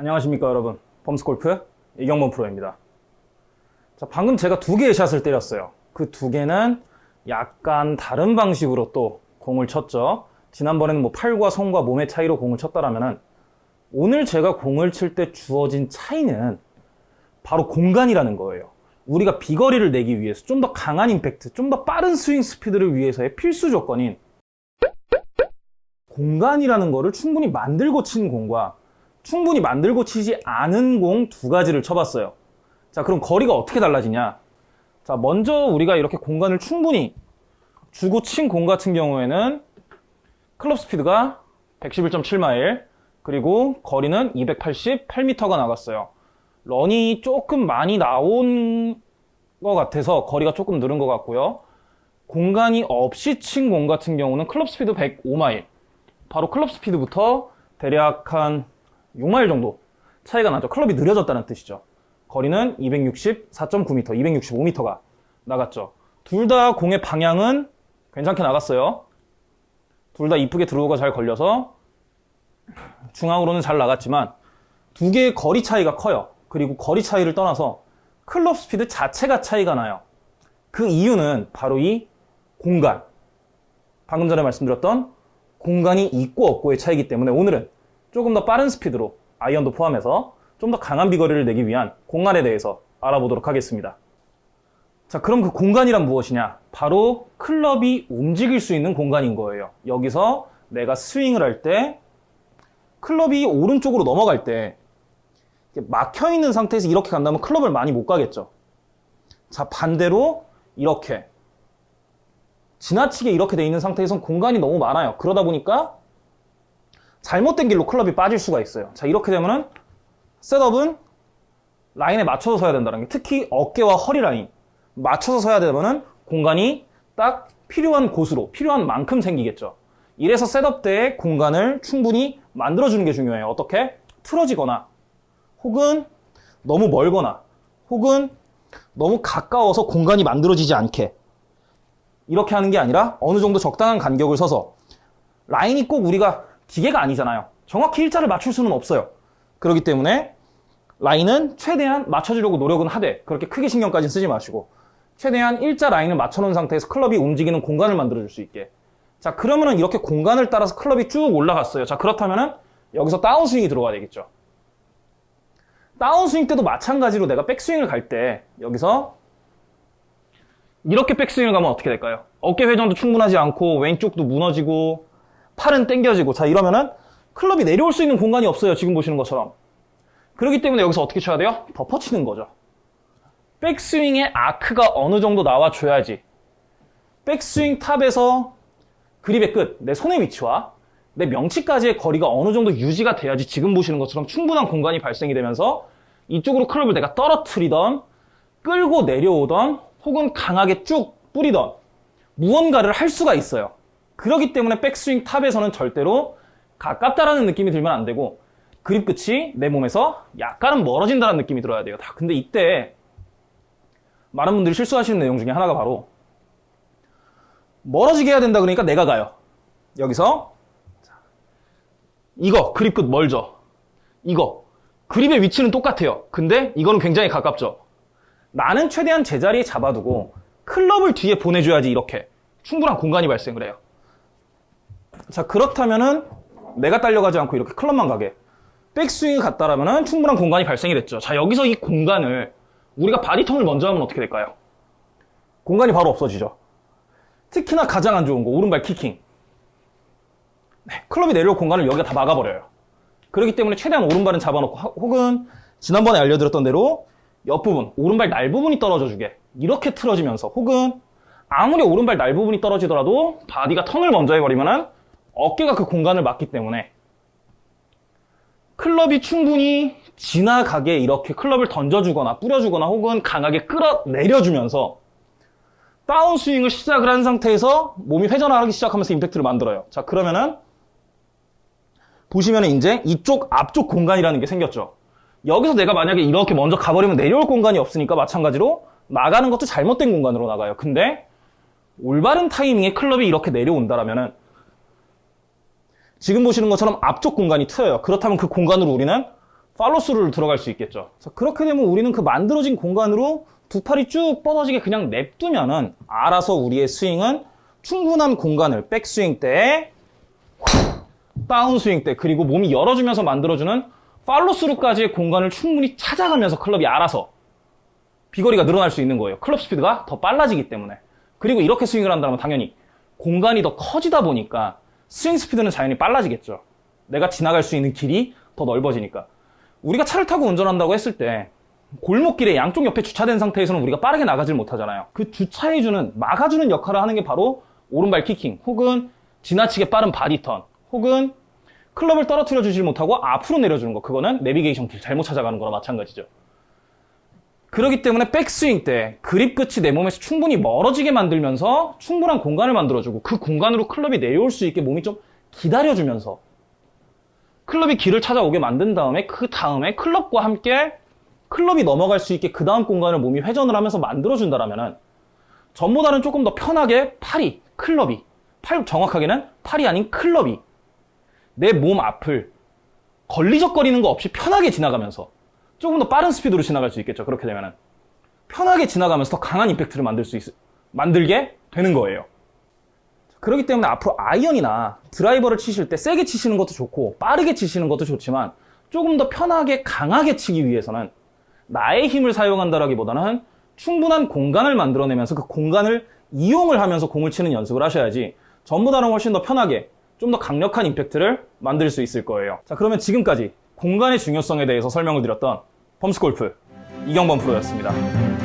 안녕하십니까 여러분. 범스골프 이경범 프로입니다. 자 방금 제가 두 개의 샷을 때렸어요. 그 두 개는 약간 다른 방식으로 또 공을 쳤죠. 지난번에는 뭐 팔과 손과 몸의 차이로 공을 쳤다라면은 오늘 제가 공을 칠 때 주어진 차이는 바로 공간이라는 거예요. 우리가 비거리를 내기 위해서 좀 더 강한 임팩트 좀 더 빠른 스윙 스피드를 위해서의 필수 조건인 공간이라는 거를 충분히 만들고 친 공과 충분히 만들고 치지 않은 공 두 가지를 쳐봤어요. 자, 그럼 거리가 어떻게 달라지냐? 자, 먼저 우리가 이렇게 공간을 충분히 주고 친 공 같은 경우에는 클럽 스피드가 111.7마일, 그리고 거리는 288m가 나갔어요. 런이 조금 많이 나온 것 같아서 거리가 조금 늘은 것 같고요. 공간이 없이 친 공 같은 경우는 클럽 스피드 105마일, 바로 클럽 스피드부터 대략 한 6마일 정도 차이가 나죠. 클럽이 느려졌다는 뜻이죠. 거리는 264.9m, 265m가 나갔죠. 둘 다 공의 방향은 괜찮게 나갔어요. 둘 다 이쁘게 드로우가 잘 걸려서 중앙으로는 잘 나갔지만 두 개의 거리 차이가 커요. 그리고 거리 차이를 떠나서 클럽 스피드 자체가 차이가 나요. 그 이유는 바로 이 공간. 방금 전에 말씀드렸던 공간이 있고 없고의 차이기 때문에 오늘은 조금 더 빠른 스피드로 아이언도 포함해서 좀 더 강한 비거리를 내기 위한 공간에 대해서 알아보도록 하겠습니다. 자, 그럼 그 공간이란 무엇이냐? 바로 클럽이 움직일 수 있는 공간인 거예요. 여기서 내가 스윙을 할 때 클럽이 오른쪽으로 넘어갈 때 막혀 있는 상태에서 이렇게 간다면 클럽을 많이 못 가겠죠. 자, 반대로 이렇게 지나치게 이렇게 돼 있는 상태에선 공간이 너무 많아요. 그러다 보니까 잘못된 길로 클럽이 빠질 수가 있어요. 자, 이렇게 되면은 setup은 라인에 맞춰서 서야 된다는 게 특히 어깨와 허리 라인 맞춰서 서야 되면은 공간이 딱 필요한 곳으로 필요한 만큼 생기겠죠. 이래서 setup 때의 공간을 충분히 만들어주는 게 중요해요. 어떻게? 틀어지거나 혹은 너무 멀거나 혹은 너무 가까워서 공간이 만들어지지 않게 이렇게 하는 게 아니라 어느 정도 적당한 간격을 서서 라인이 꼭 우리가 기계가 아니잖아요. 정확히 일자를 맞출 수는 없어요. 그렇기 때문에 라인은 최대한 맞춰주려고 노력은 하되 그렇게 크게 신경까지 쓰지 마시고 최대한 일자 라인을 맞춰놓은 상태에서 클럽이 움직이는 공간을 만들어줄 수 있게 자 그러면은 이렇게 공간을 따라서 클럽이 쭉 올라갔어요. 자 그렇다면은 여기서 다운스윙이 들어가야 되겠죠. 다운스윙 때도 마찬가지로 내가 백스윙을 갈 때 여기서 이렇게 백스윙을 가면 어떻게 될까요? 어깨 회전도 충분하지 않고 왼쪽도 무너지고 팔은 당겨지고 자 이러면은 클럽이 내려올 수 있는 공간이 없어요. 지금 보시는 것처럼. 그렇기 때문에 여기서 어떻게 쳐야 돼요? 덮어치는 거죠. 백스윙의 아크가 어느 정도 나와줘야지 백스윙 탑에서 그립의 끝, 내 손의 위치와 내 명치까지의 거리가 어느 정도 유지가 돼야지 지금 보시는 것처럼 충분한 공간이 발생이 되면서 이쪽으로 클럽을 내가 떨어뜨리던 끌고 내려오던 혹은 강하게 쭉 뿌리던 무언가를 할 수가 있어요. 그렇기 때문에 백스윙 탑에서는 절대로 가깝다라는 느낌이 들면 안 되고 그립 끝이 내 몸에서 약간은 멀어진다는 느낌이 들어야 돼요. 근데 이때 많은 분들이 실수하시는 내용 중에 하나가 바로 멀어지게 해야 된다 그러니까 내가 가요. 여기서 이거 그립 끝 멀죠. 이거 그립의 위치는 똑같아요. 근데 이거는 굉장히 가깝죠. 나는 최대한 제자리에 잡아두고 클럽을 뒤에 보내줘야지 이렇게 충분한 공간이 발생을 해요. 자 그렇다면은 내가 딸려가지 않고 이렇게 클럽만 가게 백스윙이 갔다라면은 충분한 공간이 발생이 됐죠. 자 여기서 이 공간을 우리가 body turn을 먼저 하면 어떻게 될까요? 공간이 바로 없어지죠. 특히나 가장 안 좋은 거 오른발 kicking. 네, 클럽이 내려올 공간을 여기가 다 막아버려요. 그렇기 때문에 최대한 오른발은 잡아놓고 혹은 지난번에 알려드렸던 대로 옆부분, 오른발 날 부분이 떨어져 주게 이렇게 틀어지면서 혹은 아무리 오른발 날 부분이 떨어지더라도 body가 턴을 먼저 해버리면 어깨가 그 공간을 막기 때문에 클럽이 충분히 지나가게 이렇게 클럽을 던져주거나 뿌려주거나 혹은 강하게 끌어내려주면서 다운스윙을 시작을 한 상태에서 몸이 회전하기 시작하면서 임팩트를 만들어요. 자 그러면은 보시면 이제 이쪽 앞쪽 공간이라는 게 생겼죠. 여기서 내가 만약에 이렇게 먼저 가버리면 내려올 공간이 없으니까 마찬가지로 나가는 것도 잘못된 공간으로 나가요. 근데 올바른 타이밍에 클럽이 이렇게 내려온다라면은 지금 보시는 것처럼 앞쪽 공간이 트여요. 그렇다면 그 공간으로 우리는 팔로스루를 들어갈 수 있겠죠. 자, 그렇게 되면 우리는 그 만들어진 공간으로 두 팔이 쭉 뻗어지게 그냥 냅두면은 알아서 우리의 스윙은 충분한 공간을 백스윙 때, 다운스윙 때, 그리고 몸이 열어주면서 만들어주는 팔로스루까지의 공간을 충분히 찾아가면서 클럽이 알아서 비거리가 늘어날 수 있는 거예요. 클럽 스피드가 더 빨라지기 때문에. 그리고 이렇게 스윙을 한다면 당연히 공간이 더 커지다 보니까 스윙 스피드는 자연히 빨라지겠죠. 내가 지나갈 수 있는 길이 더 넓어지니까. 우리가 차를 타고 운전한다고 했을 때 골목길에 양쪽 옆에 주차된 상태에서는 우리가 빠르게 나가질 못하잖아요. 그 주차해주는, 막아주는 역할을 하는 게 바로 오른발 kicking, 혹은 지나치게 빠른 body turn, 혹은 클럽을 떨어뜨려 주질 못하고 앞으로 내려주는 거. 그거는 내비게이션 길 잘못 찾아가는 거나 마찬가지죠. 그렇기 때문에 백스윙 때 그립 끝이 내 몸에서 충분히 멀어지게 만들면서 충분한 공간을 만들어주고 그 공간으로 클럽이 내려올 수 있게 몸이 좀 기다려주면서 클럽이 길을 찾아오게 만든 다음에 그 다음에 클럽과 함께 클럽이 넘어갈 수 있게 그 다음 공간을 몸이 회전을 하면서 만들어준다라면은 전보다는 조금 더 편하게 팔이, 클럽이, 팔 정확하게는 팔이 아닌 클럽이 내 몸 앞을 걸리적거리는 거 없이 편하게 지나가면서 조금 더 빠른 스피드로 지나갈 수 있겠죠. 그렇게 되면은 편하게 지나가면서 더 강한 임팩트를 만들 수 있, 만들게 되는 거예요. 그렇기 때문에 앞으로 아이언이나 드라이버를 치실 때 세게 치시는 것도 좋고 빠르게 치시는 것도 좋지만 조금 더 편하게 강하게 치기 위해서는 나의 힘을 사용한다라기보다는 충분한 공간을 만들어내면서 그 공간을 이용을 하면서 공을 치는 연습을 하셔야지 전보다는 훨씬 더 편하게 좀 더 강력한 임팩트를 만들 수 있을 거예요. 자, 그러면 지금까지 공간의 중요성에 대해서 설명을 드렸던 범스골프 이경범 프로였습니다.